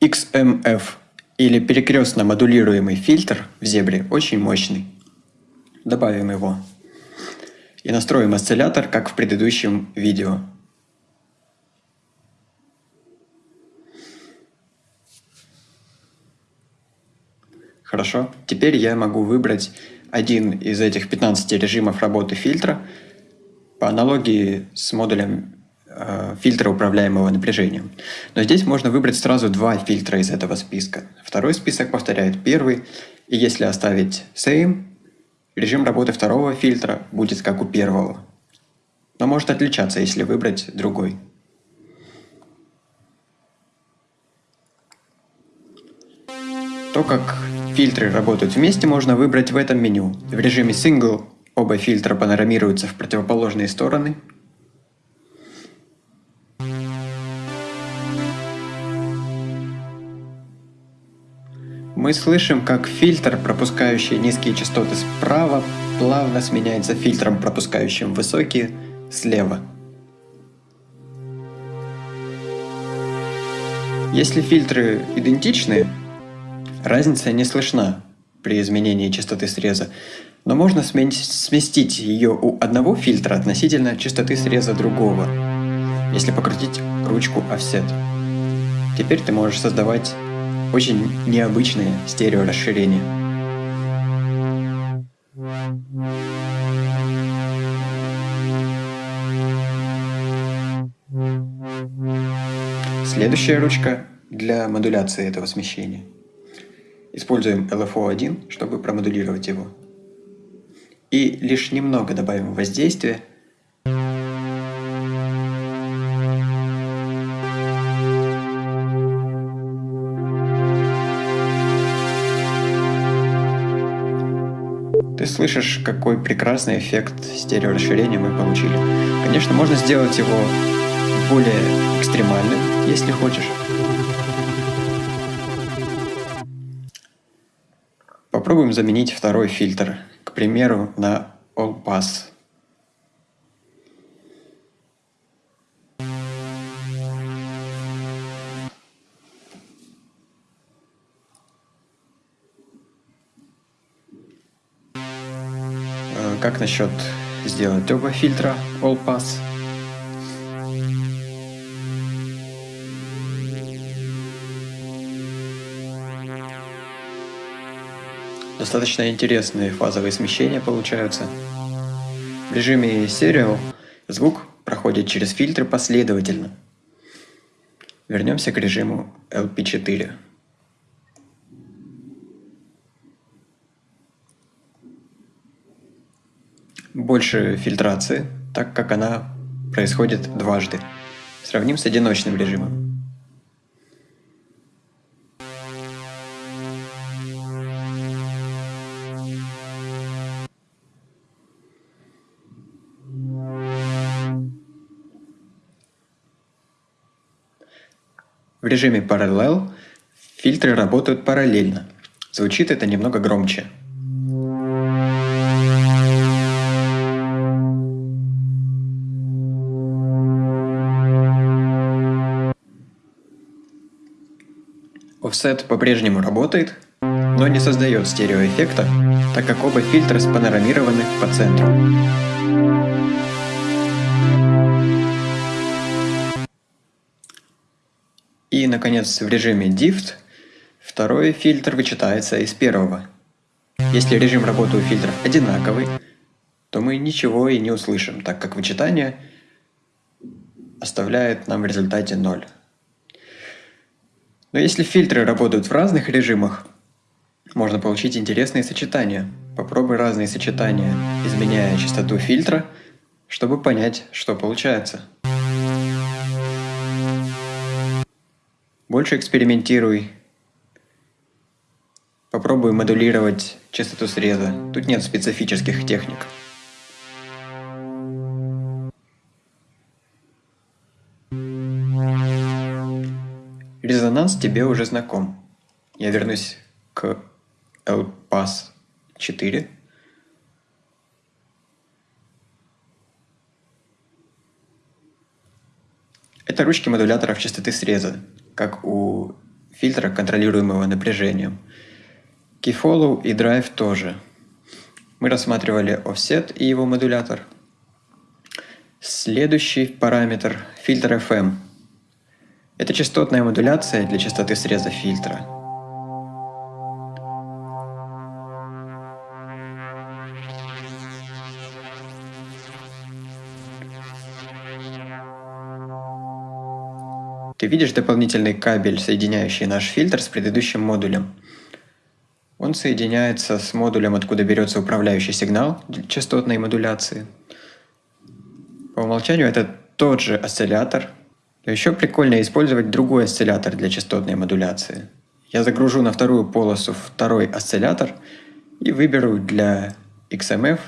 XMF или перекрестно модулируемый фильтр в зебре очень мощный. Добавим его. И настроим осциллятор, как в предыдущем видео. Хорошо. Теперь я могу выбрать один из этих 15 режимов работы фильтра по аналогии с модулем фильтра управляемого напряжением. Но здесь можно выбрать сразу два фильтра из этого списка. Второй список повторяет первый, и если оставить same, режим работы второго фильтра будет как у первого. Но может отличаться, если выбрать другой. То, как фильтры работают вместе, можно выбрать в этом меню. В режиме Single оба фильтра панорамируются в противоположные стороны. Мы слышим, как фильтр, пропускающий низкие частоты справа, плавно сменяется фильтром, пропускающим высокие слева. Если фильтры идентичны, Разница не слышна при изменении частоты среза, но можно сместить ее у одного фильтра относительно частоты среза другого, если покрутить ручку Offset. Теперь ты можешь создавать очень необычные стереорасширения. Следующая ручка для модуляции этого смещения – Используем LFO1, чтобы промодулировать его. И лишь немного добавим воздействия. Слышишь, какой прекрасный эффект стереорасширения мы получили. Конечно, можно сделать его более экстремальным, если хочешь. Попробуем заменить второй фильтр, к примеру, на All Pass. Как насчет сделать оба фильтра All Pass? Достаточно интересные фазовые смещения получаются. В режиме Serial звук проходит через фильтры последовательно. Вернемся к режиму LP4. Больше фильтрации, так как она происходит дважды. Сравним с одиночным режимом. В режиме Parallel фильтры работают параллельно. Звучит это немного громче. Offset по-прежнему работает, но не создает стереоэффекта, так как оба фильтра спанорамированы по центру. И, наконец, в режиме DIFT второй фильтр вычитается из первого. Если режим работы у фильтров одинаковый, то мы ничего и не услышим, так как вычитание оставляет нам в результате 0. Но если фильтры работают в разных режимах, можно получить интересные сочетания. Попробуй разные сочетания, изменяя частоту фильтра, чтобы понять, что получается. Больше экспериментируй. Попробуй модулировать частоту среза. Тут нет специфических техник. Резонанс тебе уже знаком. Я вернусь к LPAS 4. Это ручки модуляторов частоты среза как у фильтра, контролируемого напряжением. Keyfollow и Drive тоже. Мы рассматривали offset и его модулятор. Следующий параметр – фильтр FM. Это частотная модуляция для частоты среза фильтра – Ты видишь дополнительный кабель, соединяющий наш фильтр с предыдущим модулем. Он соединяется с модулем, откуда берется управляющий сигнал частотной модуляции. По умолчанию это тот же осциллятор, еще прикольно использовать другой осциллятор для частотной модуляции. Я загружу на вторую полосу второй осциллятор и выберу для XMF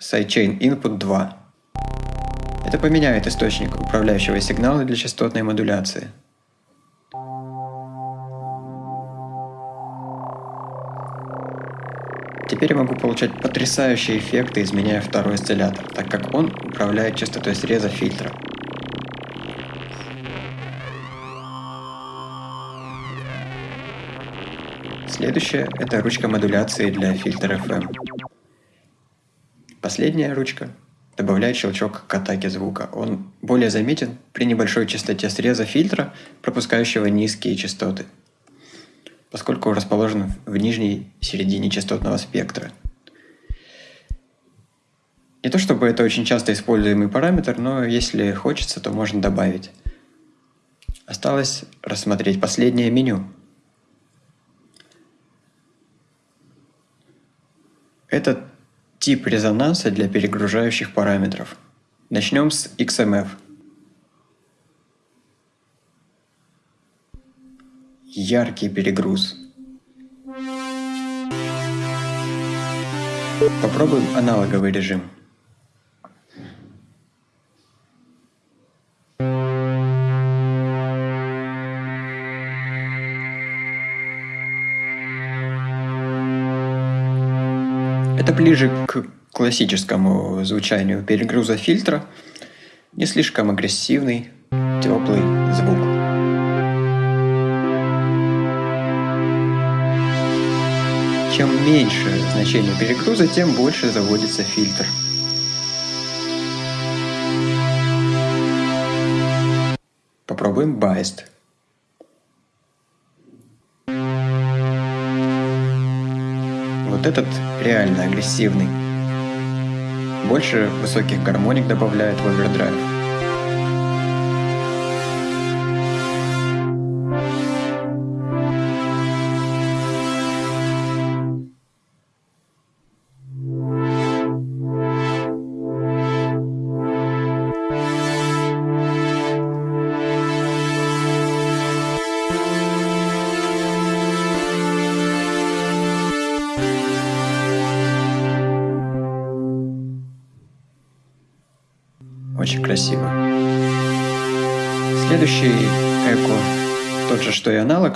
Sidechain Input 2. Это поменяет источник управляющего сигнала для частотной модуляции. Теперь я могу получать потрясающие эффекты, изменяя второй осциллятор, так как он управляет частотой среза фильтра. Следующее – это ручка модуляции для фильтра FM. Последняя ручка добавляет щелчок к атаке звука. Он более заметен при небольшой частоте среза фильтра, пропускающего низкие частоты, поскольку расположен в нижней середине частотного спектра. Не то чтобы это очень часто используемый параметр, но если хочется, то можно добавить. Осталось рассмотреть последнее меню. Это Тип резонанса для перегружающих параметров. Начнем с XMF. Яркий перегруз. Попробуем аналоговый режим. Это ближе к классическому звучанию перегруза фильтра. Не слишком агрессивный, теплый звук. Чем меньше значение перегруза, тем больше заводится фильтр. Попробуем Biased. Этот реально агрессивный. Больше высоких гармоник добавляет в овердрайв.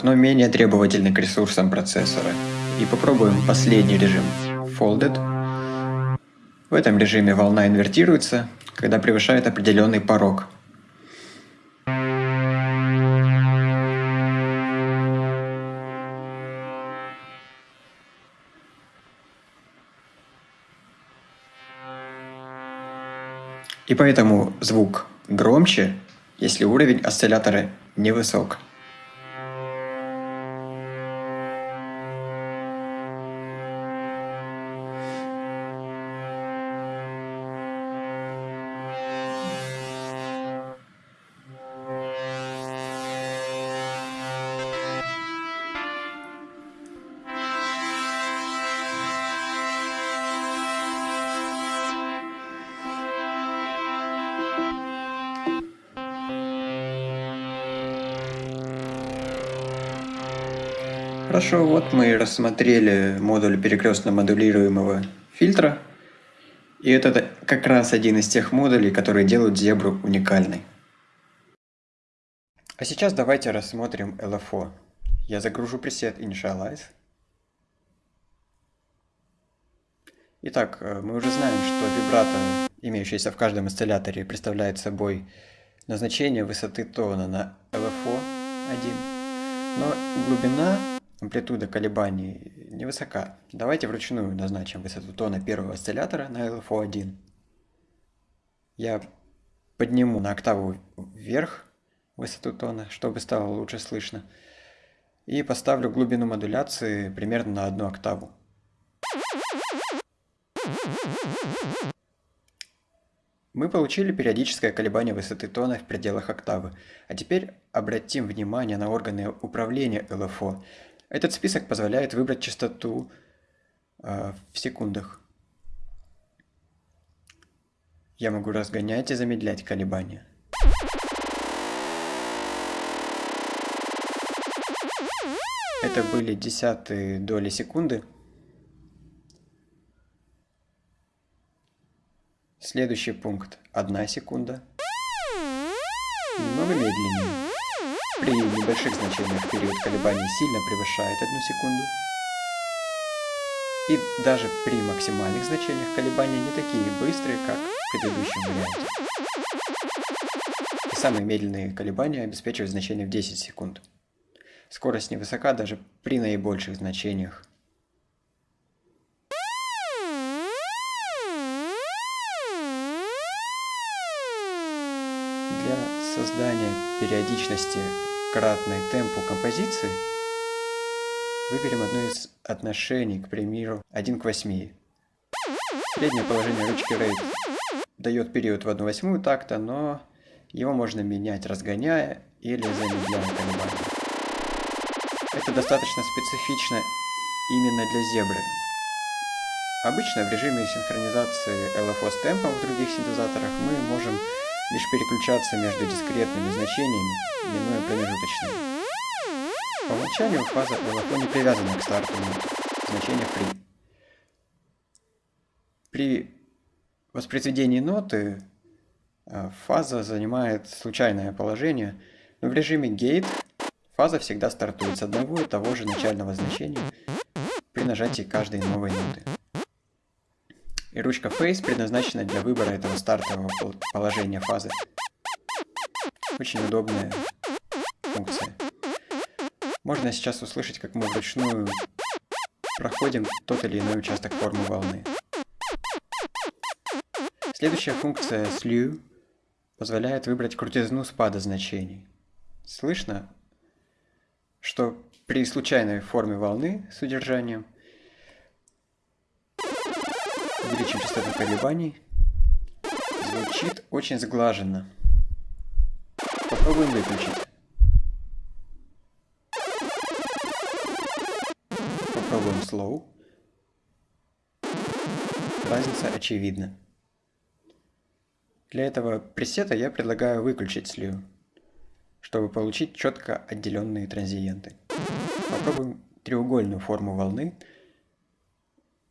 Аналог, но менее требовательный к ресурсам процессора. И попробуем последний режим Folded. В этом режиме волна инвертируется, когда превышает определенный порог – И поэтому звук громче, если уровень осциллятора невысок. Хорошо, вот мы рассмотрели модуль перекрестно модулируемого фильтра. И это как раз один из тех модулей, которые делают зебру уникальной. А сейчас давайте рассмотрим LFO. Я загружу пресет Initialize. Итак, э, мы уже знаем, что вибрато, имеющееся в каждом осцилляторе, представляет собой назначение высоты тона на LFO 1 Но глубина, амплитуда колебаний невысока. Давайте вручную назначим высоту тона первого осциллятора на LFO1. Я подниму на октаву вверх высоту тона, чтобы стало лучше слышно. И поставлю глубину модуляции примерно на одну октаву. Мы получили периодическое колебание высоты тона в пределах октавы. А теперь обратим внимание на органы управления ЛФО. Этот список позволяет выбрать частоту э, в секундах. Я могу разгонять и замедлять колебания. Это были десятые доли секунды. Следующий пункт. Одна секунда. Немного медленнее. При небольших значениях период колебаний сильно превышает одну секунду. И даже при максимальных значениях колебания не такие быстрые, как в предыдущем варианте. И самые медленные колебания обеспечивают значение в 10 секунд. Скорость невысока даже при наибольших значениях. Создания периодичности кратной темпу композиции выберем одно из отношений, к примеру, 1 к 8. Среднее положение ручки рейд дает период в 1 восьмую такта, но его можно менять, разгоняя или замедляя колебания. Это достаточно специфично именно для зебры. Обычно в режиме синхронизации LFO с темпом в других синтезаторах мы можем лишь переключаться между дискретными значениями, минуя промежуточные. По умолчанию фаза LFO не привязана к старту значения free. При воспроизведении ноты э, фаза занимает случайное положение, но в режиме gate фаза всегда стартует с одного и того же начального значения при нажатии каждой новой ноты. И ручка Face предназначена для выбора этого стартового положения фазы. Очень удобная функция. Можно сейчас услышать, как мы вручную проходим тот или иной участок формы волны. Следующая функция slew позволяет выбрать крутизну спада значений. Слышно, что при случайной форме волны с удержанием – увеличим частоту колебаний. Звучит очень сглаженно. Попробуем выключить. Попробуем slow. Разница очевидна. Для этого пресета я предлагаю выключить слив, чтобы получить четко отделенные транзиенты. Попробуем треугольную форму волны.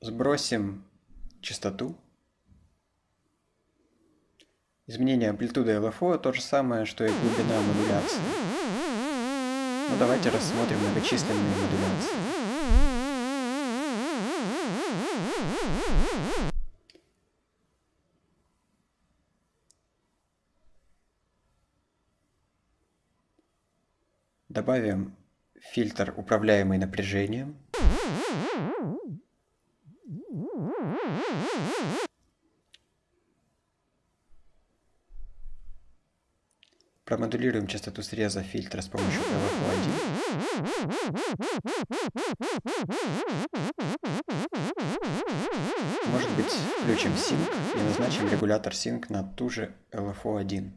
Сбросим частоту. Изменение амплитуды LFO то же самое, что и глубина модуляции. Но ну, давайте рассмотрим многочисленные модуляции. Добавим фильтр, управляемый напряжением. Промодулируем частоту среза фильтра с помощью LFO1. Может быть, включим Sync и назначим регулятор Sync на ту же LFO1.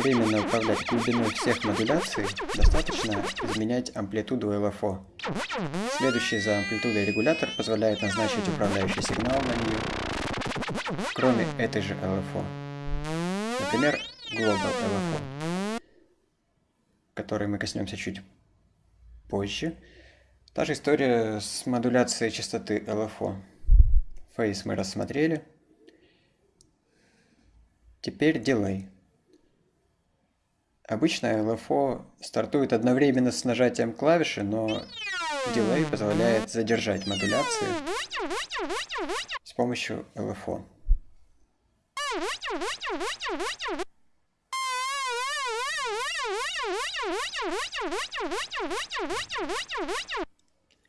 Одновременно управлять глубиной всех модуляций, достаточно изменять амплитуду LFO. Следующий за амплитудой регулятор позволяет назначить управляющий сигнал на нее, кроме этой же LFO. Например, Global LFO, который мы коснемся чуть позже. Та же история с модуляцией частоты LFO. Фейс мы рассмотрели. Теперь дилей. Обычно LFO стартует одновременно с нажатием клавиши, но дилей позволяет задержать модуляции с помощью LFO.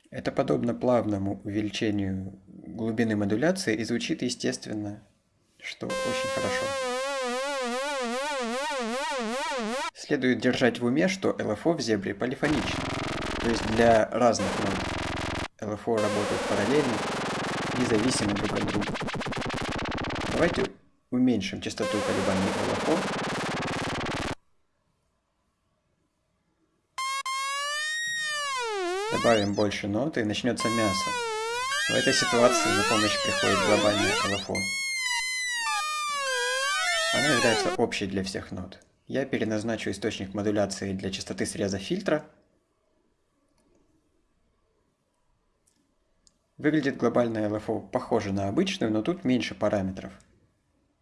Это подобно плавному увеличению глубины модуляции и звучит естественно, что очень хорошо. Следует держать в уме, что LFO в зебре полифоничен, то есть для разных нот LFO работают параллельно, независимо друг от друга. Давайте уменьшим частоту колебаний LFO добавим больше ноты и начнется мясо. В этой ситуации на помощь приходит глобальная LFO. Она является общей для всех нот. Я переназначу источник модуляции для частоты среза фильтра. Выглядит глобальная LFO похоже на обычную, но тут меньше параметров.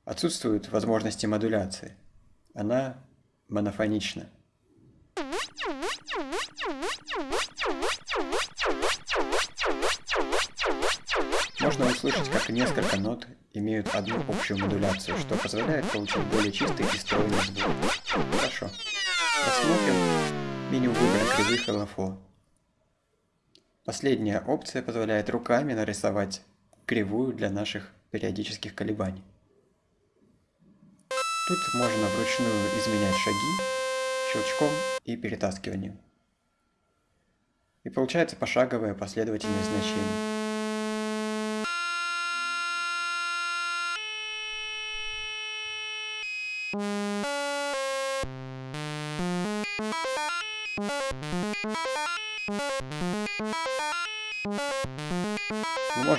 Отсутствуют возможности модуляции. Она монофонична. Можно услышать, как несколько нот имеют одну общую модуляцию, что позволяет получить более чистый и стройный звук. Хорошо. Рассмотрим меню выбора кривых LFO. Последняя опция позволяет руками нарисовать кривую для наших периодических колебаний. Тут можно вручную изменять шаги щелчком и перетаскиванием. И получается пошаговое последовательное значение.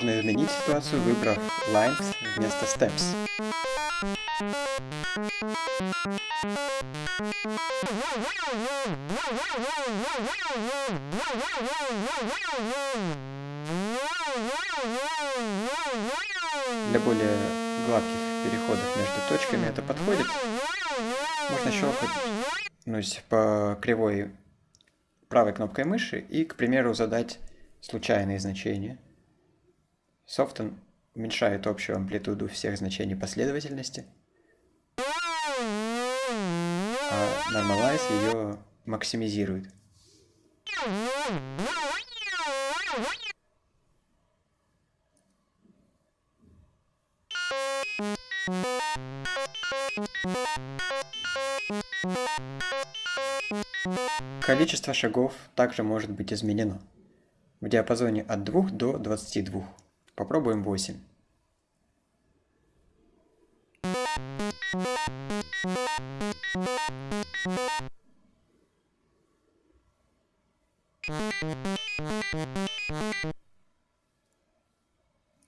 Можно изменить ситуацию, выбрав lines вместо steps. Для более гладких переходов между точками это подходит. Можно щелкнуть по кривой правой кнопкой мыши и, к примеру, задать случайные значения. Софтон уменьшает общую амплитуду всех значений последовательности, а Normalize ее максимизирует. Количество шагов также может быть изменено в диапазоне от 2 до 22. Попробуем 8.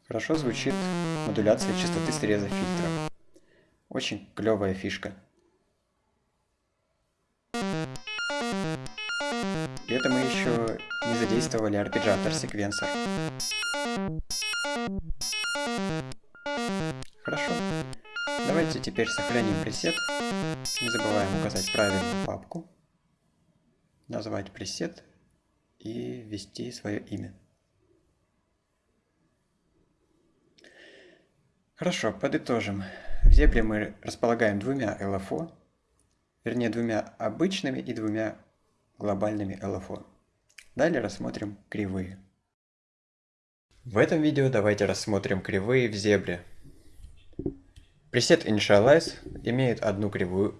Хорошо звучит модуляция частоты среза фильтра. Очень клевая фишка. И это мы еще не задействовали арпеджиатор секвенсор. Хорошо. Давайте теперь сохраним пресет. Не забываем указать правильную папку, назвать пресет и ввести свое имя. Хорошо, подытожим. В зебре мы располагаем двумя LFO, вернее двумя обычными и двумя глобальными LFO. Далее рассмотрим кривые. В этом видео давайте рассмотрим кривые в зебре. Пресет Initialize имеет одну кривую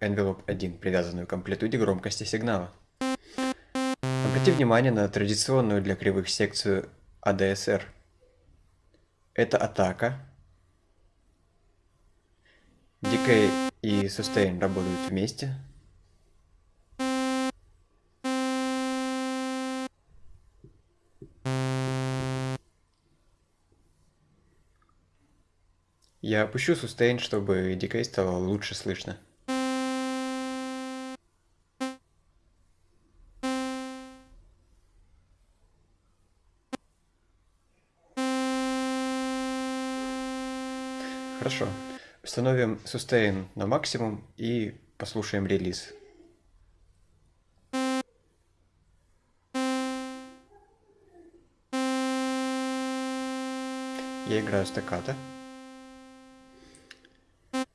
Envelope 1, привязанную к амплитуде громкости сигнала. Обрати внимание на традиционную для кривых секцию ADSR. Это атака. Decay и Sustain работают вместе, Я опущу сустейн, чтобы дикей стало лучше слышно. Хорошо. Установим sustain на максимум и послушаем релиз. Я играю стаккато.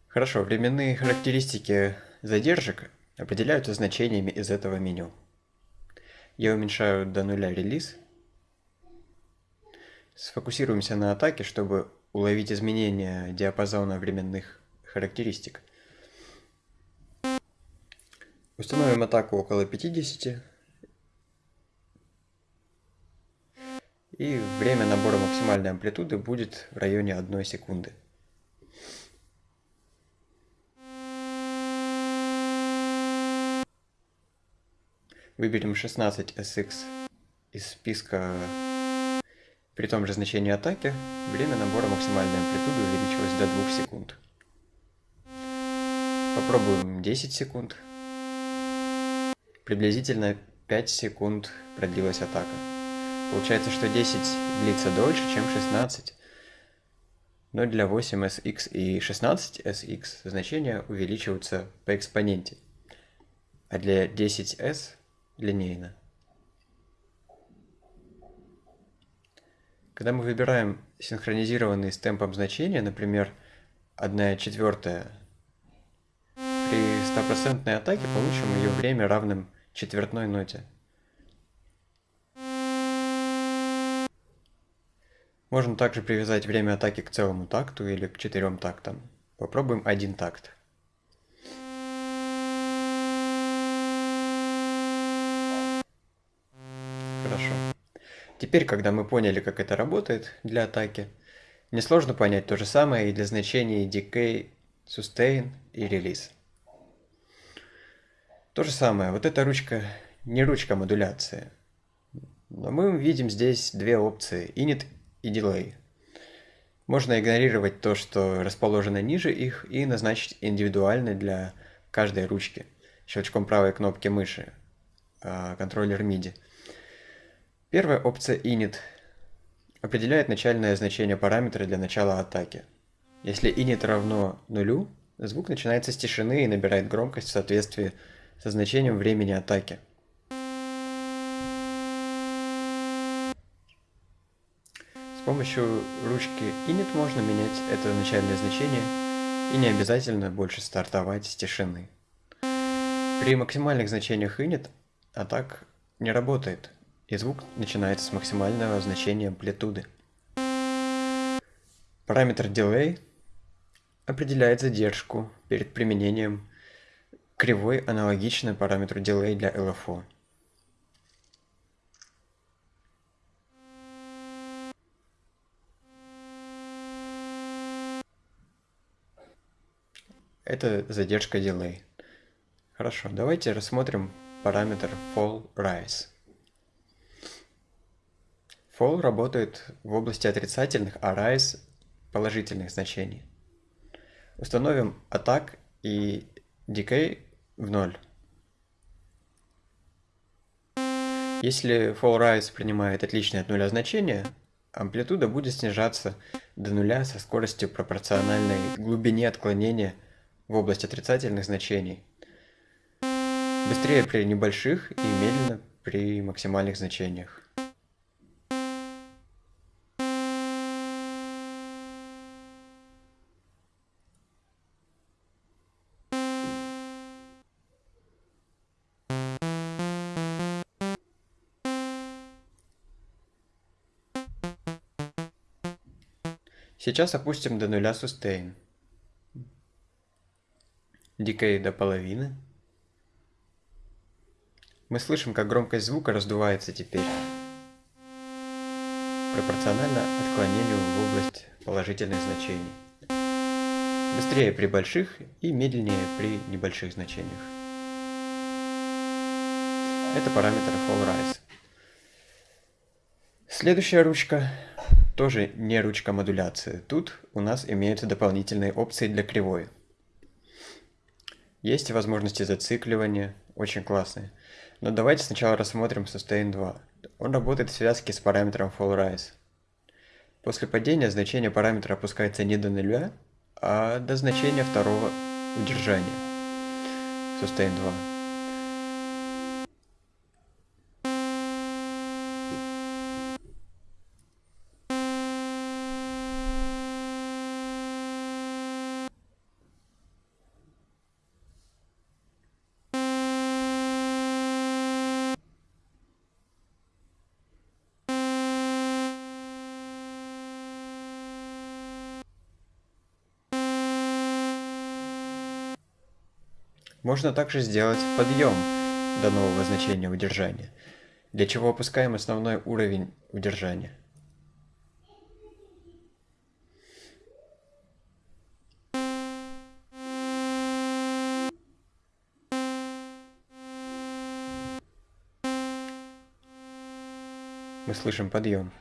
Хорошо, временные характеристики задержек определяются значениями из этого меню. Я уменьшаю до нуля релиз. Сфокусируемся на атаке, чтобы уловить изменения диапазона временных характеристик. Установим атаку около 50. И время набора максимальной амплитуды будет в районе 1 секунды. Выберем 16 SX из списка при том же значении атаки, время набора максимальной амплитуды увеличилось до 2 секунд. Попробуем 10 секунд. Приблизительно 5 секунд продлилась атака. Получается, что 10 длится дольше, чем 16. Но для 8SX и 16SX значения увеличиваются по экспоненте. А для 10S линейно. Когда мы выбираем синхронизированные с темпом значения, например, 1 четвертая, при стопроцентной атаке получим ее время равным четвертной ноте. Можно также привязать время атаки к целому такту или к четырем тактам. Попробуем один такт. Хорошо. Теперь, когда мы поняли, как это работает для атаки, несложно понять то же самое и для значений decay, sustain и release. То же самое, вот эта ручка не ручка модуляции. Но мы видим здесь две опции, init и delay. Можно игнорировать то, что расположено ниже их, и назначить индивидуально для каждой ручки щелчком правой кнопки мыши, а, контроллер MIDI. Первая опция init определяет начальное значение параметра для начала атаки. Если init равно нулю, звук начинается с тишины и набирает громкость в соответствии со значением времени атаки. С помощью ручки init можно менять это начальное значение и не обязательно больше стартовать с тишины. При максимальных значениях init атак не работает, и звук начинается с максимального значения амплитуды. Параметр Delay определяет задержку перед применением кривой аналогичной параметру Delay для LFO. Это задержка Delay. Хорошо, давайте рассмотрим параметр Fall Rise. Fall работает в области отрицательных, а rise – положительных значений. Установим attack и decay в ноль. Если fall rise принимает отличное от нуля значение, амплитуда будет снижаться до нуля со скоростью пропорциональной глубине отклонения в область отрицательных значений. Быстрее при небольших и медленно при максимальных значениях. Сейчас опустим до нуля sustain. Decay до половины. Мы слышим, как громкость звука раздувается теперь. Пропорционально отклонению в область положительных значений. Быстрее при больших и медленнее при небольших значениях. Это параметр Fall Rise. Следующая ручка тоже не ручка модуляции. Тут у нас имеются дополнительные опции для кривой. Есть возможности зацикливания, очень классные. Но давайте сначала рассмотрим Sustain 2. Он работает в связке с параметром Fall Rise. После падения значение параметра опускается не до нуля, а до значения второго удержания. Sustain 2. Можно также сделать подъем до нового значения удержания, для чего опускаем основной уровень удержания. Мы слышим подъем.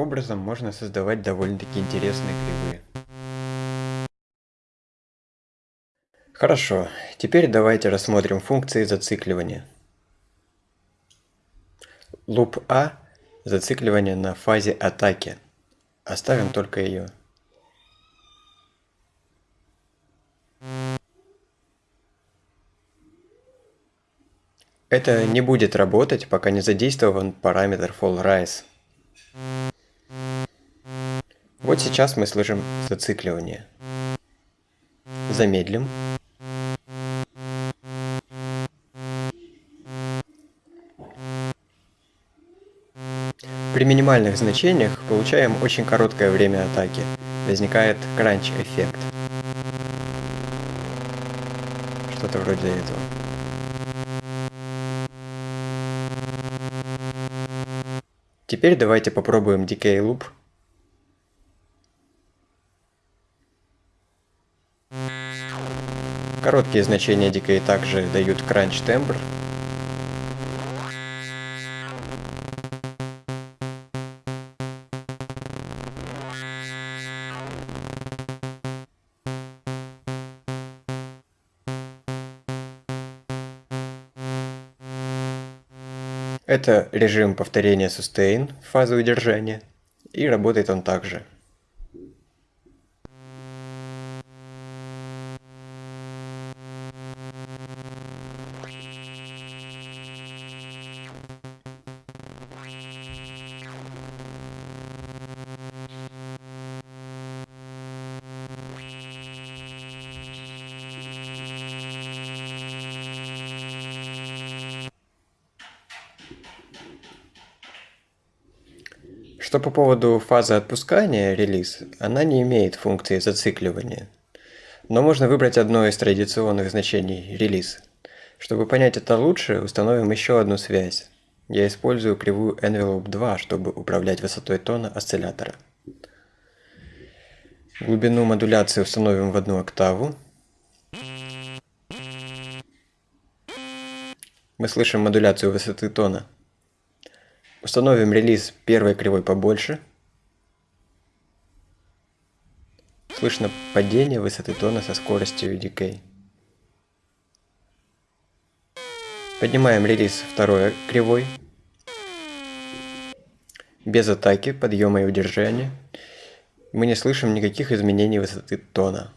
Образом можно создавать довольно-таки интересные кривые. Хорошо, теперь давайте рассмотрим функции зацикливания. Луп А – зацикливание на фазе атаки. Оставим только ее. Это не будет работать, пока не задействован параметр FallRise. Вот сейчас мы слышим зацикливание. Замедлим. При минимальных значениях получаем очень короткое время атаки. Возникает кранч-эффект. Что-то вроде этого. Теперь давайте попробуем Decay Loop. Короткие значения Decay также дают Timbre. Это режим повторения sustain фазы удержания, и работает он также. Что по поводу фазы отпускания, релиз, она не имеет функции зацикливания. Но можно выбрать одно из традиционных значений релиз. Чтобы понять это лучше, установим еще одну связь. Я использую кривую Envelope 2, чтобы управлять высотой тона осциллятора. Глубину модуляции установим в одну октаву. Мы слышим модуляцию высоты тона. Установим релиз первой кривой побольше. Слышно падение высоты тона со скоростью decay. Поднимаем релиз второй кривой. Без атаки, подъема и удержания. Мы не слышим никаких изменений высоты тона.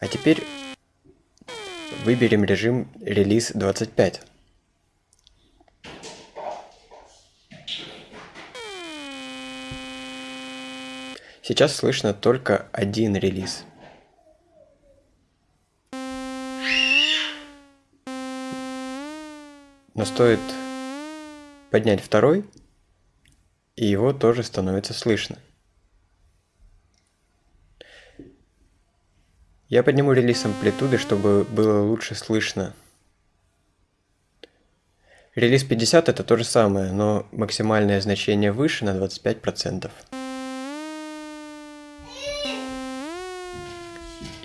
А теперь выберем режим релиз 25. Сейчас слышно только один релиз. Но стоит поднять второй, и его тоже становится слышно. Я подниму релиз амплитуды, чтобы было лучше слышно. Релиз 50 это то же самое, но максимальное значение выше на 25%.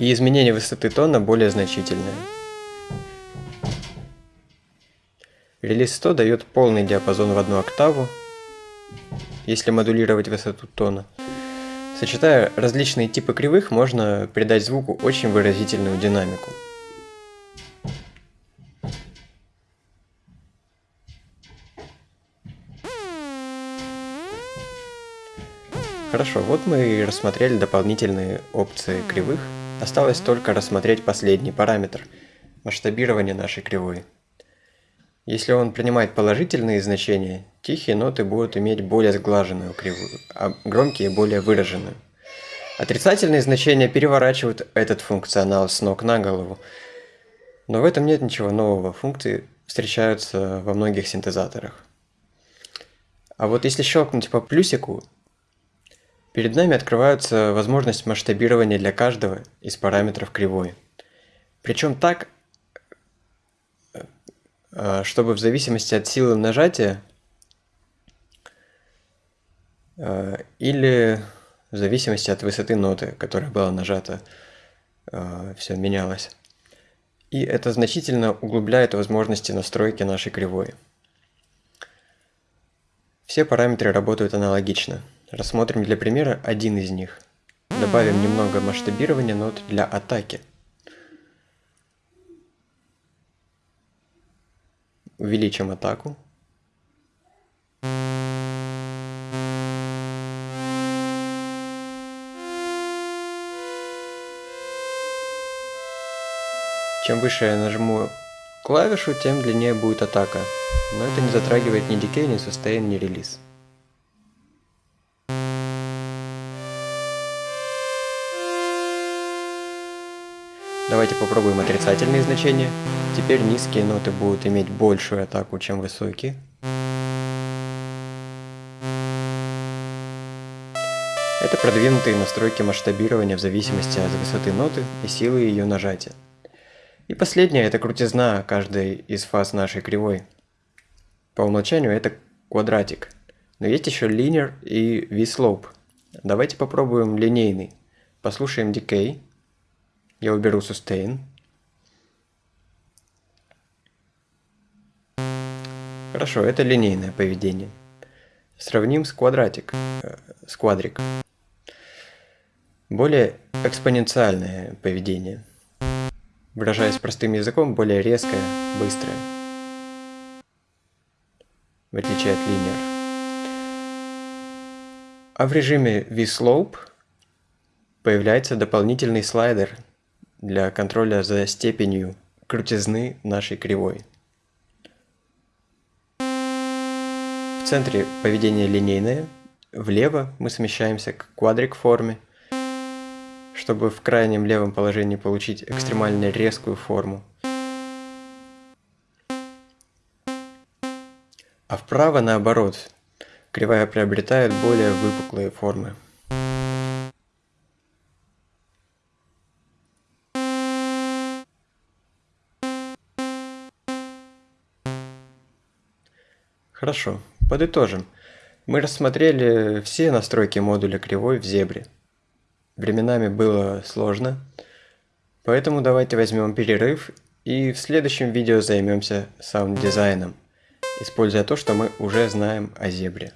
и изменение высоты тона более значительное. Релиз 100 дает полный диапазон в одну октаву, если модулировать высоту тона. Сочетая различные типы кривых, можно придать звуку очень выразительную динамику. Хорошо, вот мы и рассмотрели дополнительные опции кривых. Осталось только рассмотреть последний параметр – масштабирование нашей кривой. Если он принимает положительные значения, тихие ноты будут иметь более сглаженную кривую, а громкие – более выраженную. Отрицательные значения переворачивают этот функционал с ног на голову, но в этом нет ничего нового, функции встречаются во многих синтезаторах. А вот если щелкнуть по плюсику, Перед нами открывается возможность масштабирования для каждого из параметров кривой. Причем так, э, чтобы в зависимости от силы нажатия э, или в зависимости от высоты ноты, которая была нажата, э, все менялось. И это значительно углубляет возможности настройки нашей кривой. Все параметры работают аналогично. Рассмотрим для примера один из них. Добавим немного масштабирования нот для атаки. Увеличим атаку. Чем выше я нажму клавишу, тем длиннее будет атака. Но это не затрагивает ни дикей, ни сустейн, ни релиз. Давайте попробуем отрицательные значения. Теперь низкие ноты будут иметь большую атаку, чем высокие. Это продвинутые настройки масштабирования в зависимости от высоты ноты и силы ее нажатия. И последнее – это крутизна каждой из фаз нашей кривой. По умолчанию это квадратик. Но есть еще linear и V-slope. Давайте попробуем линейный. Послушаем decay. Я уберу sustain. Хорошо, это линейное поведение. Сравним с квадратик, э, с квадрик. Более экспоненциальное поведение. Выражаясь простым языком, более резкое, быстрое. В отличие от линер. А в режиме V-Slope появляется дополнительный слайдер – для контроля за степенью крутизны нашей кривой. В центре поведение линейное, влево мы смещаемся к квадрик форме, чтобы в крайнем левом положении получить экстремально резкую форму. А вправо наоборот, кривая приобретает более выпуклые формы. Хорошо, подытожим. Мы рассмотрели все настройки модуля кривой в зебре. Временами было сложно, поэтому давайте возьмем перерыв и в следующем видео займемся саунд-дизайном, используя то, что мы уже знаем о Зебре.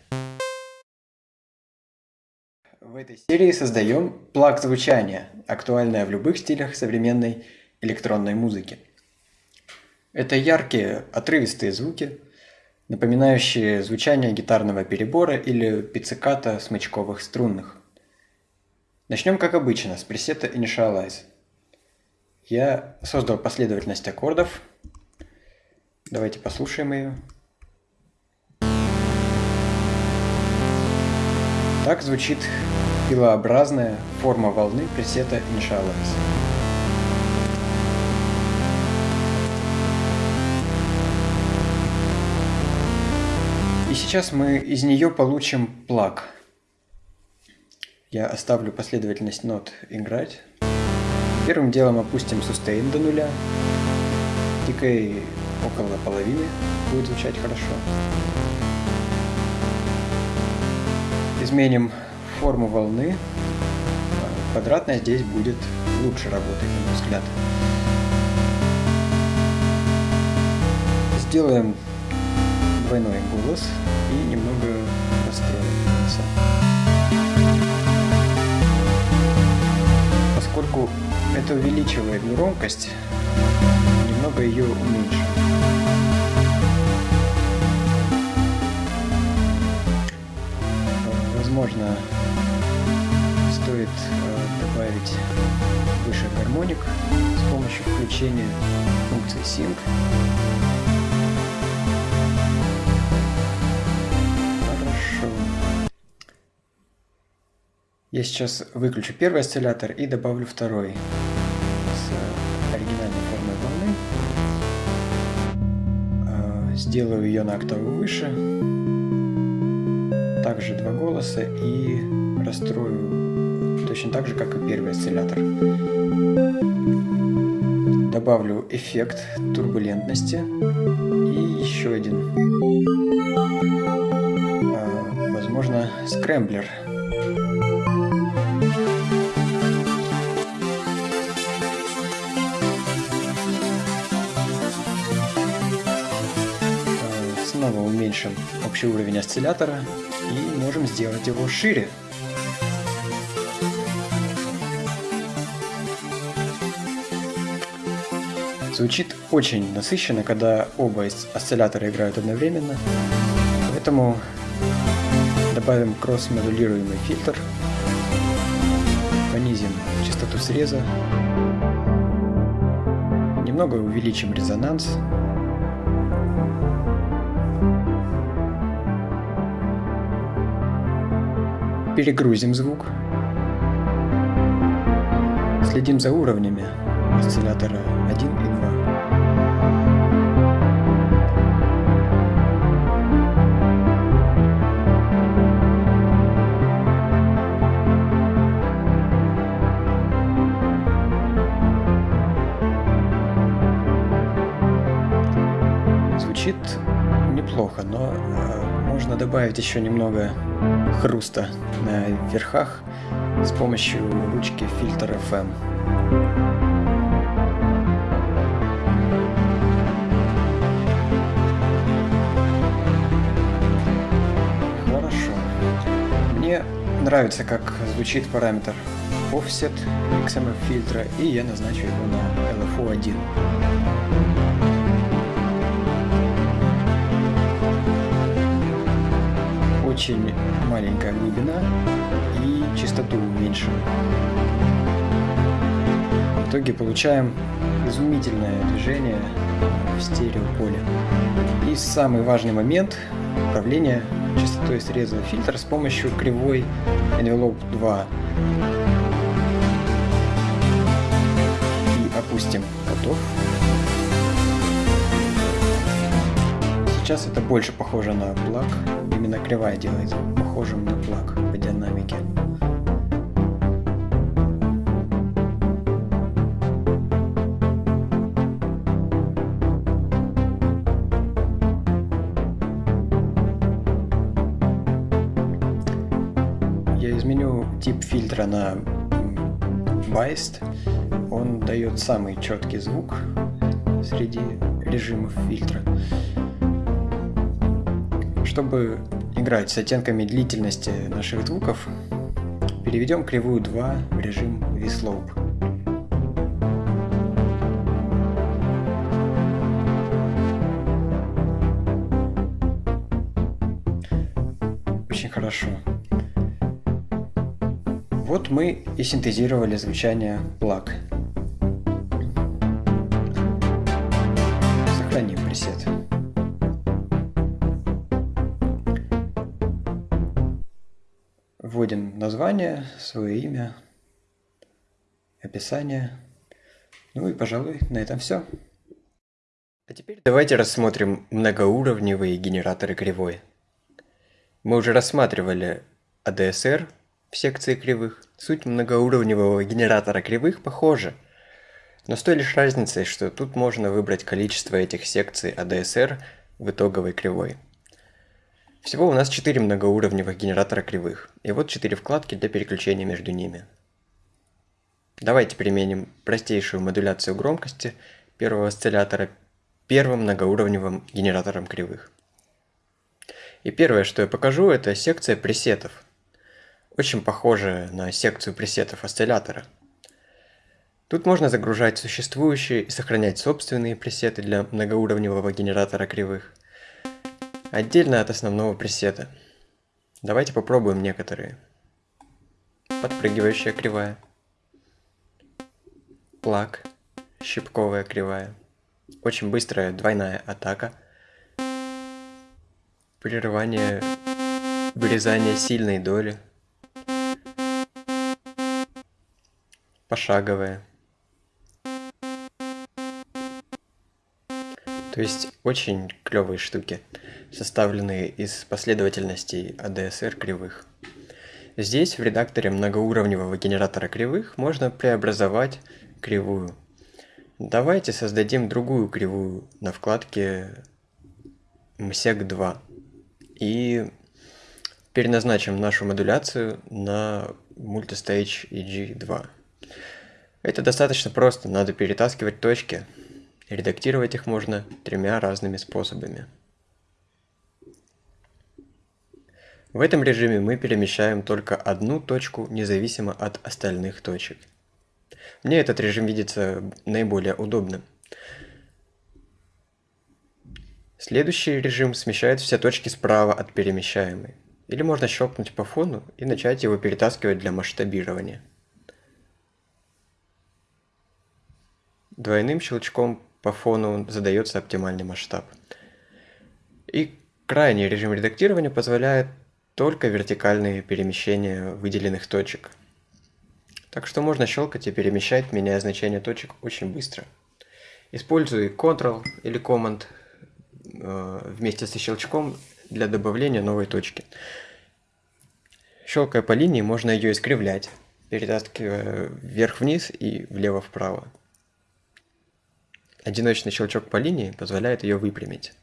В этой серии создаем pluck звучания, актуальное в любых стилях современной электронной музыки. Это яркие, отрывистые звуки, напоминающие звучание гитарного перебора или пиццикато смычковых струнных. Начнем как обычно с пресета Initialize. Я создал последовательность аккордов. Давайте послушаем ее. Так звучит пилообразная форма волны пресета Initialize. И сейчас мы из нее получим плаг. Я оставлю последовательность нот играть. Первым делом опустим сустейн до нуля. Дикой около половины будет звучать хорошо. Изменим форму волны. Квадратная здесь будет лучше работать, на мой взгляд. Сделаем двойной голос и немного голоса. Поскольку это увеличивает громкость, немного ее уменьшим. Возможно, стоит э, добавить выше гармоник с помощью включения функции Sync. Я сейчас выключу первый осциллятор и добавлю второй с оригинальной формой волны. Э, сделаю ее на октаву выше. Также два голоса и расстрою точно так же, как и первый осциллятор. Добавлю эффект турбулентности и еще один. А, возможно, скрэмблер. Уменьшим общий уровень осциллятора и можем сделать его шире. Звучит очень насыщенно, когда оба осциллятора играют одновременно. Поэтому добавим кросс-модулируемый фильтр, понизим частоту среза, немного увеличим резонанс. Перегрузим звук. Следим за уровнями осциллятора 1 и 2. Звучит неплохо, но э, можно добавить еще немного хруста на верхах с помощью ручки фильтр FM. Хорошо. Мне нравится, как звучит параметр offset XMF фильтра, и я назначу его на LFO1. Очень маленькая глубина и частоту уменьшим. В итоге получаем изумительное движение в стереополе. И самый важный момент управления частотой среза фильтра с помощью кривой Envelope 2. И опустим готов. Сейчас это больше похоже на плаг. Именно кривая делает похожим на плаг по динамике. Я изменю тип фильтра на Biased. Он дает самый четкий звук среди режимов фильтра. Чтобы играть с оттенками длительности наших звуков, переведем кривую 2 в режим V-Slope. Очень хорошо. Вот мы и синтезировали звучание плаг. Название, свое имя, описание. Ну и, пожалуй, на этом все. А теперь давайте рассмотрим многоуровневые генераторы кривой. Мы уже рассматривали ADSR в секции кривых. Суть многоуровневого генератора кривых похожа, но с той лишь разницей, что тут можно выбрать количество этих секций ADSR в итоговой кривой. Всего у нас 4 многоуровневых генератора кривых, и вот 4 вкладки для переключения между ними. Давайте применим простейшую модуляцию громкости первого осциллятора первым многоуровневым генератором кривых. И первое, что я покажу, это секция пресетов. Очень похожая на секцию пресетов осциллятора. Тут можно загружать существующие и сохранять собственные пресеты для многоуровневого генератора кривых – отдельно от основного пресета. Давайте попробуем некоторые. подпрыгивающая кривая. Плак, щипковая кривая. Очень быстрая двойная атака. Прерывание, вырезание сильной доли. Пошаговая. То есть очень клевые штуки, составленные из последовательностей ADSR кривых. Здесь в редакторе многоуровневого генератора кривых можно преобразовать кривую. Давайте создадим другую кривую на вкладке MSEC2 и переназначим нашу модуляцию на Multistage EG2. Это достаточно просто, надо перетаскивать точки, Редактировать их можно тремя разными способами. В этом режиме мы перемещаем только одну точку, независимо от остальных точек. Мне этот режим видится наиболее удобным. Следующий режим смещает все точки справа от перемещаемой. Или можно щелкнуть по фону и начать его перетаскивать для масштабирования. Двойным щелчком по фону задается оптимальный масштаб. И крайний режим редактирования позволяет только вертикальные перемещения выделенных точек. Так что можно щелкать и перемещать, меняя значение точек очень быстро. Используй Ctrl или Command э, вместе со щелчком для добавления новой точки. Щелкая по линии, можно ее искривлять, перетаскивая вверх-вниз и влево-вправо. Одиночный щелчок по линии позволяет ее выпрямить.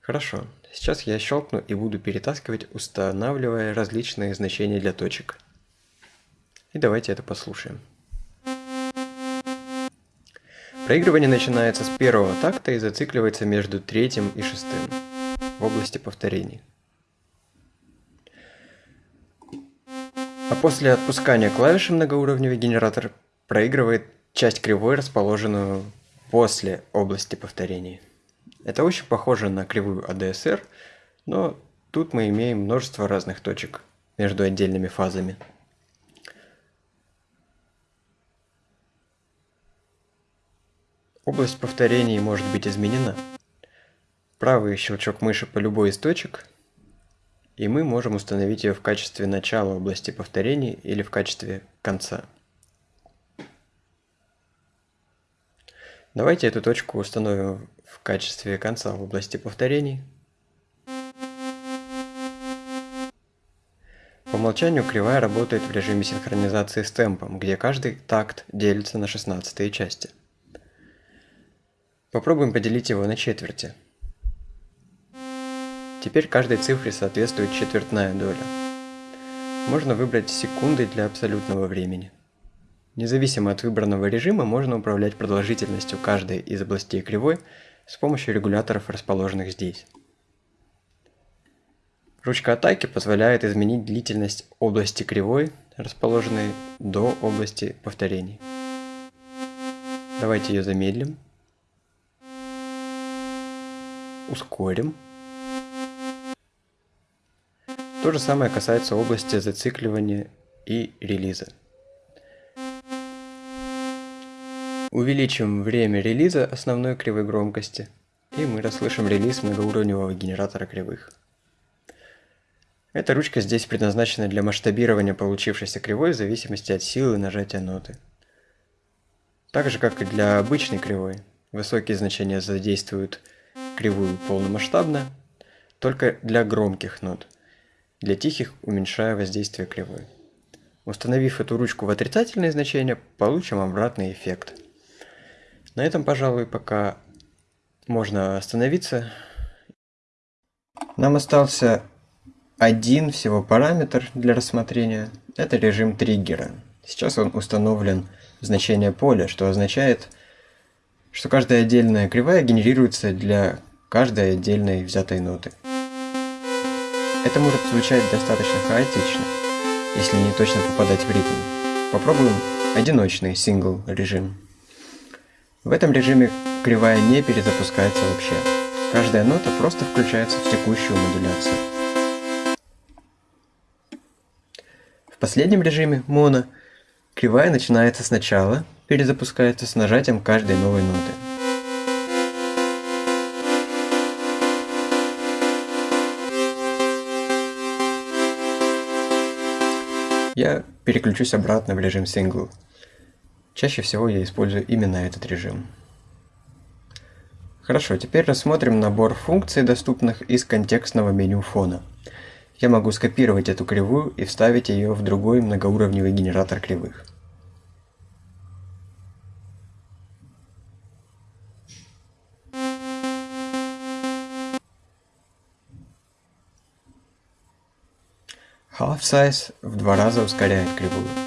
Хорошо, сейчас я щелкну и буду перетаскивать, устанавливая различные значения для точек. И давайте это послушаем. Проигрывание начинается с первого такта и зацикливается между третьим и шестым в области повторений. А после отпускания клавиши многоуровневый генератор проигрывает часть кривой, расположенную после области повторений. Это очень похоже на кривую ADSR, но тут мы имеем множество разных точек между отдельными фазами. Область повторений может быть изменена. Правый щелчок мыши по любой из точек, и мы можем установить ее в качестве начала области повторений или в качестве конца. Давайте эту точку установим в качестве конца в области повторений. По умолчанию кривая работает в режиме синхронизации с темпом, где каждый такт делится на 16 части. Попробуем поделить его на четверти. Теперь каждой цифре соответствует четвертная доля. Можно выбрать секунды для абсолютного времени. Независимо от выбранного режима можно управлять продолжительностью каждой из областей кривой с помощью регуляторов, расположенных здесь. Ручка атаки позволяет изменить длительность области кривой, расположенной до области повторений. Давайте ее замедлим. Ускорим. То же самое касается области зацикливания и релиза. Увеличим время релиза основной кривой громкости, и мы расслышим релиз многоуровневого генератора кривых. Эта ручка здесь предназначена для масштабирования получившейся кривой в зависимости от силы нажатия ноты. Так же, как и для обычной кривой, высокие значения задействуют кривую полномасштабно, только для громких нот, для тихих уменьшая воздействие кривой. Установив эту ручку в отрицательные значения, получим обратный эффект – на этом, пожалуй, пока можно остановиться. Нам остался один всего параметр для рассмотрения. Это режим триггера. Сейчас он установлен в значение поля, что означает, что каждая отдельная кривая генерируется для каждой отдельной взятой ноты. Это может звучать достаточно хаотично, если не точно попадать в ритм. Попробуем одиночный сингл режим. В этом режиме кривая не перезапускается вообще. Каждая нота просто включается в текущую модуляцию. последнем режиме, моно, кривая начинается сначала, перезапускается с нажатием каждой новой ноты. Я переключусь обратно в режим Single. Чаще всего я использую именно этот режим. Хорошо, теперь рассмотрим набор функций, доступных из контекстного меню фона. Я могу скопировать эту кривую и вставить ее в другой многоуровневый генератор кривых. Half Size в два раза ускоряет кривую.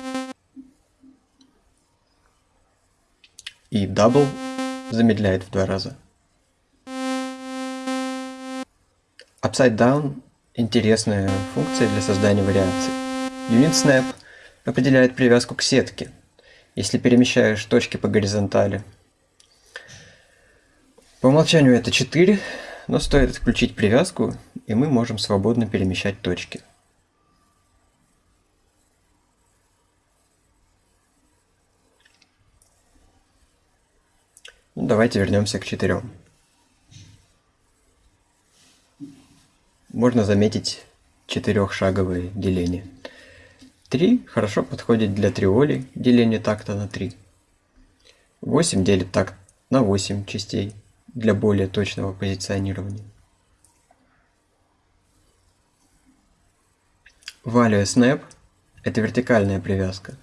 И Double замедляет в два раза. Upside Down – интересная функция для создания вариаций. Unit Snap определяет привязку к сетке, если перемещаешь точки по горизонтали. По умолчанию это 4, но стоит отключить привязку, и мы можем свободно перемещать точки. Ну, давайте вернемся к четырем. можно заметить четырехшаговое деление. 3 хорошо подходит для триоли, деление такта на 3. 8 делит такт на 8 частей для более точного позиционирования. Value Snap – это вертикальная привязка.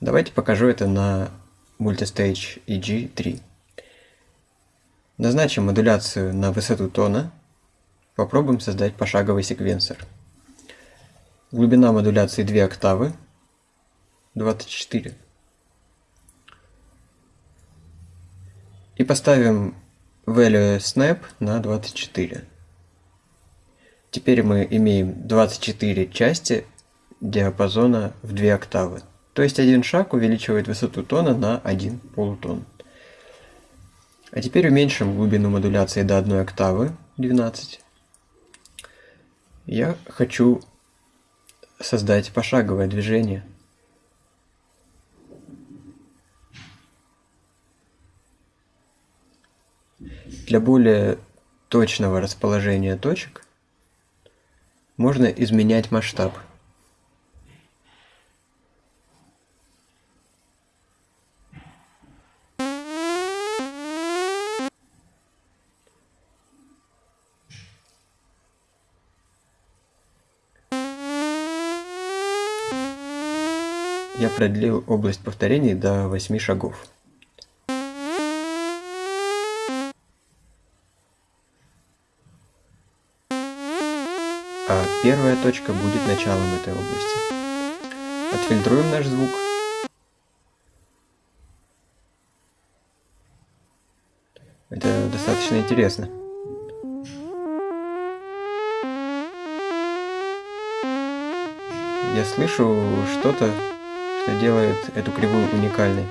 Давайте покажу это на Multistage EG3. Назначим модуляцию на высоту тона – Попробуем создать пошаговый секвенсор. Глубина модуляции 2 октавы, 24. И поставим value snap на 24. Теперь мы имеем 24 части диапазона в 2 октавы. То есть один шаг увеличивает высоту тона на 1 полутон. А теперь уменьшим глубину модуляции до 1 октавы, 12. Я хочу создать пошаговое движение. Для более точного расположения точек можно изменять масштаб. Продлил область повторений до 8 шагов. А первая точка будет началом этой области. Отфильтруем наш звук. Это достаточно интересно. Я слышу что-то что делает эту кривую уникальной.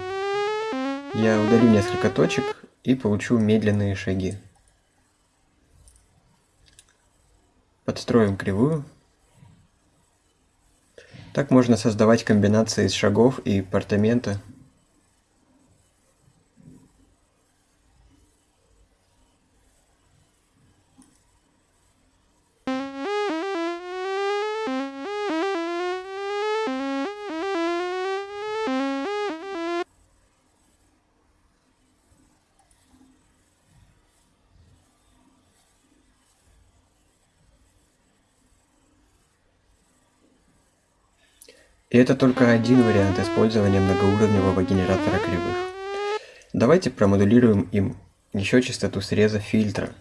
Я удалю несколько точек и получу медленные шаги. Подстроим кривую. Так можно создавать комбинации из шагов и портамента. И это только один вариант использования многоуровневого генератора кривых. Давайте промодулируем им еще частоту среза фильтра.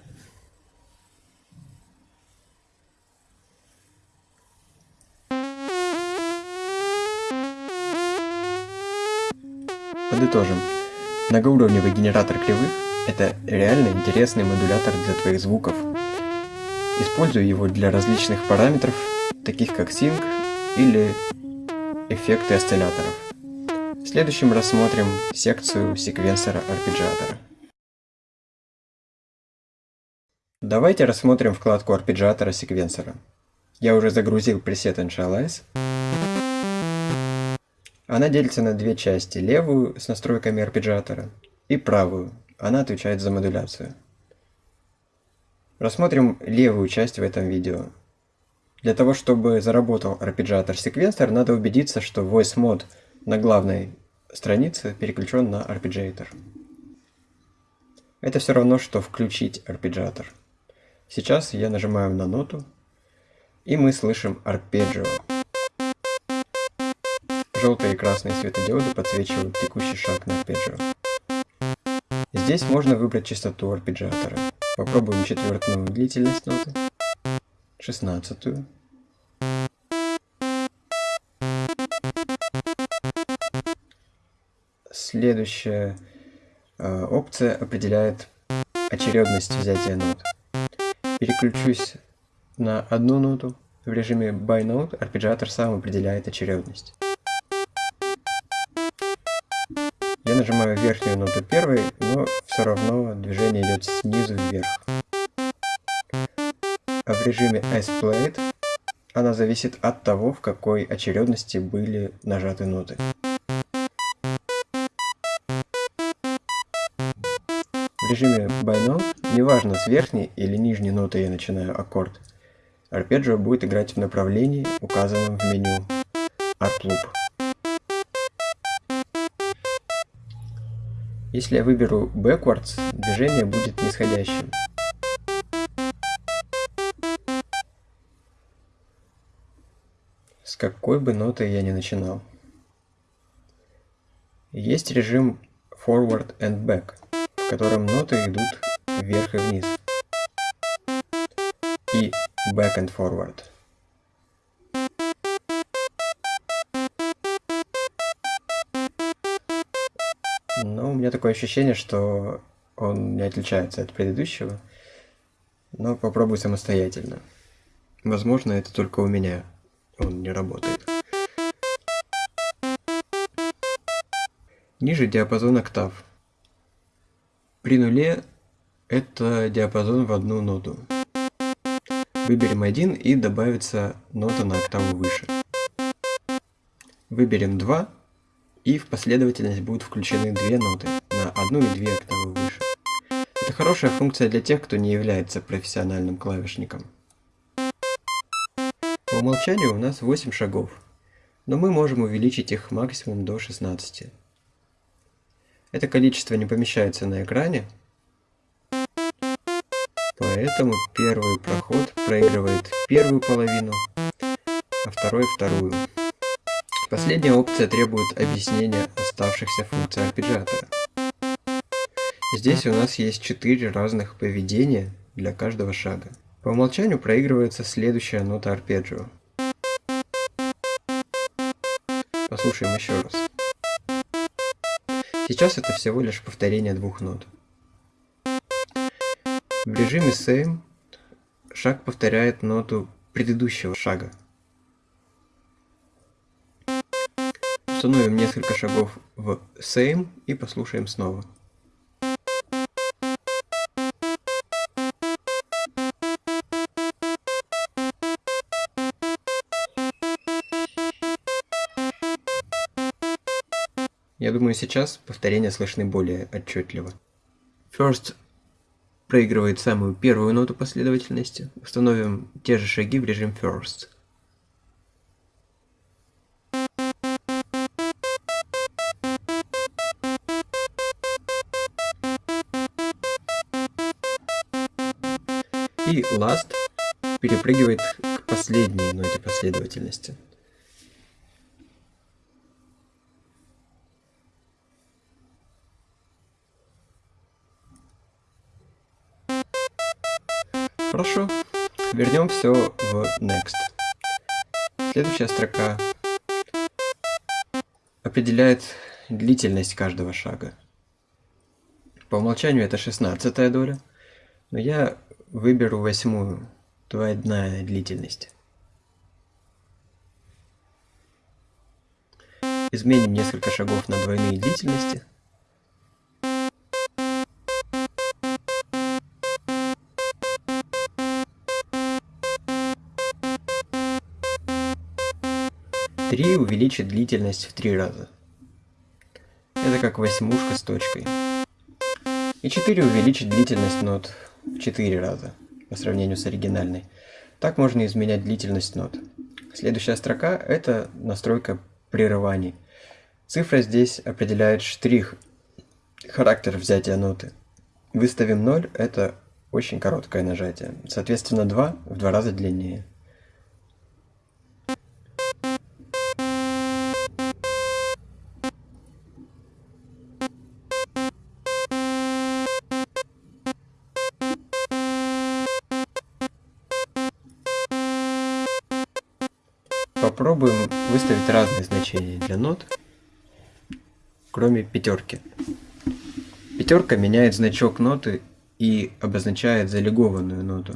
Подытожим. Многоуровневый генератор кривых – это реально интересный модулятор для твоих звуков. Используй его для различных параметров, таких как Sync или Эффекты осцилляторов. В следующем рассмотрим секцию секвенсора арпеджиатора. Давайте рассмотрим вкладку арпеджиатора секвенсора. Я уже загрузил пресет Initialize. Она делится на две части. Левую с настройками арпеджиатора и правую. Она отвечает за модуляцию. Рассмотрим левую часть в этом видео. Для того, чтобы заработал арпеджиатор-секвенсор, надо убедиться, что voice mode на главной странице переключен на арпеджиатор. Это все равно, что включить арпеджиатор. Сейчас я нажимаю на ноту, и мы слышим арпеджио. Желтые и красные светодиоды подсвечивают текущий шаг на арпеджио. Здесь можно выбрать частоту арпеджиатора. Попробуем четвертную длительность ноты, шестнадцатую. Следующая э, опция определяет очередность взятия нот. Переключусь на одну ноту. В режиме by note арпеджиатор сам определяет очередность. Я нажимаю верхнюю ноту первой, но все равно движение идет снизу вверх. В режиме S-Played она зависит от того, в какой очередности были нажаты ноты. В режиме By неважно с верхней или нижней ноты я начинаю аккорд, арпеджио будет играть в направлении, указанном в меню Art Loop. Если я выберу backwards, движение будет нисходящим. С какой бы ноты я ни начинал. Есть режим forward and back, в котором ноты идут вверх и вниз. И back and forward. Но у меня такое ощущение, что он не отличается от предыдущего. Но попробую самостоятельно. Возможно, это только у меня. Он не работает. Ниже диапазон октав. При нуле это диапазон в одну ноту. Выберем один и добавится нота на октаву выше. Выберем 2 и в последовательность будут включены две ноты на одну и две октавы выше. Это хорошая функция для тех, кто не является профессиональным клавишником. Умолчанию у нас 8 шагов, но мы можем увеличить их максимум до 16. Это количество не помещается на экране, поэтому первый проход проигрывает первую половину, а второй вторую. Последняя опция требует объяснения оставшихся функций арпеджиатора. Здесь у нас есть четыре разных поведения для каждого шага. По умолчанию проигрывается следующая нота арпеджио. Послушаем еще раз. Сейчас это всего лишь повторение двух нот. В режиме Same шаг повторяет ноту предыдущего шага. Установим несколько шагов в Same и послушаем снова. Я думаю, сейчас повторения слышны более отчетливо. First проигрывает самую первую ноту последовательности. Установим те же шаги в режим First. И last перепрыгивает к последней ноте последовательности. Хорошо, вернем все в Next. Следующая строка определяет длительность каждого шага. По умолчанию это 16 доля, но я Выберу восьмую, двойная длительность. Изменим несколько шагов на двойные длительности. 3 увеличит длительность в 3 раза. Это как восьмушка с точкой. И 4 увеличит длительность нот в 4 раза по сравнению с оригинальной. Так можно изменять длительность нот. Следующая строка – это настройка прерываний. Цифра здесь определяет штрих, характер взятия ноты. Выставим 0 – это очень короткое нажатие. Соответственно, 2 в два раза длиннее. Попробуем выставить разные значения для нот, кроме пятерки. Пятерка меняет значок ноты и обозначает залегованную ноту.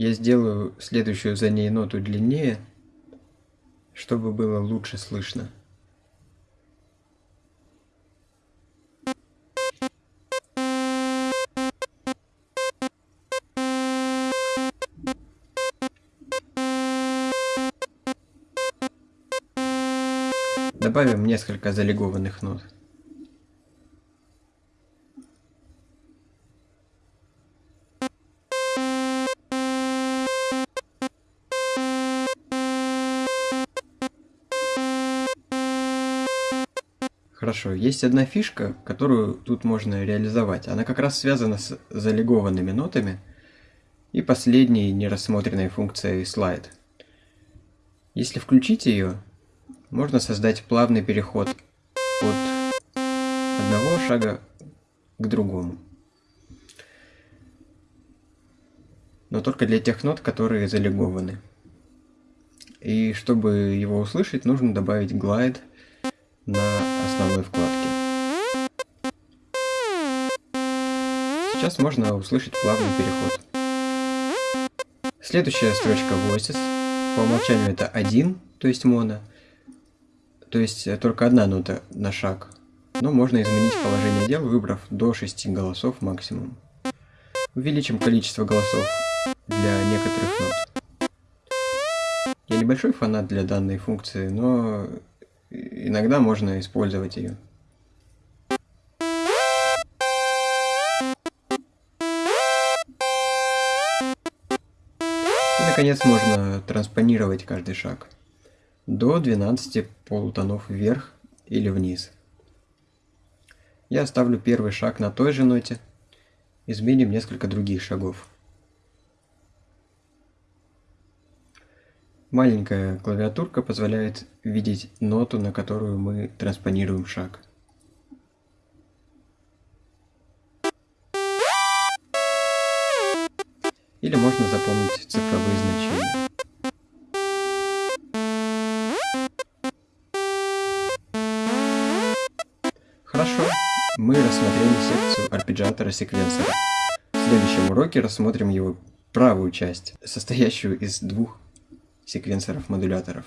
Я сделаю следующую за ней ноту длиннее, чтобы было лучше слышно. Добавим несколько залегованных нот. Хорошо, есть одна фишка, которую тут можно реализовать. Она как раз связана с залегованными нотами и последней нерассмотренной функцией слайд. Если включить ее, можно создать плавный переход от одного шага к другому. Но только для тех нот, которые залегованы. И чтобы его услышать, нужно добавить глайд на основной вкладке. Сейчас можно услышать плавный переход. Следующая строчка Voices. По умолчанию это 1, то есть моно. То есть только одна нота на шаг. Но можно изменить положение дел, выбрав до 6 голосов максимум. Увеличим количество голосов для некоторых нот. Я небольшой фанат для данной функции, но иногда можно использовать ее. И, наконец, можно транспонировать каждый шаг до 12 полутонов вверх или вниз. Я оставлю первый шаг на той же ноте, изменим несколько других шагов. Маленькая клавиатурка позволяет видеть ноту, на которую мы транспонируем шаг. Или можно запомнить цифровые значения. Хорошо, мы рассмотрели секцию арпеджиатора секвенсора. В следующем уроке рассмотрим его правую часть, состоящую из двух секвенсоров-модуляторов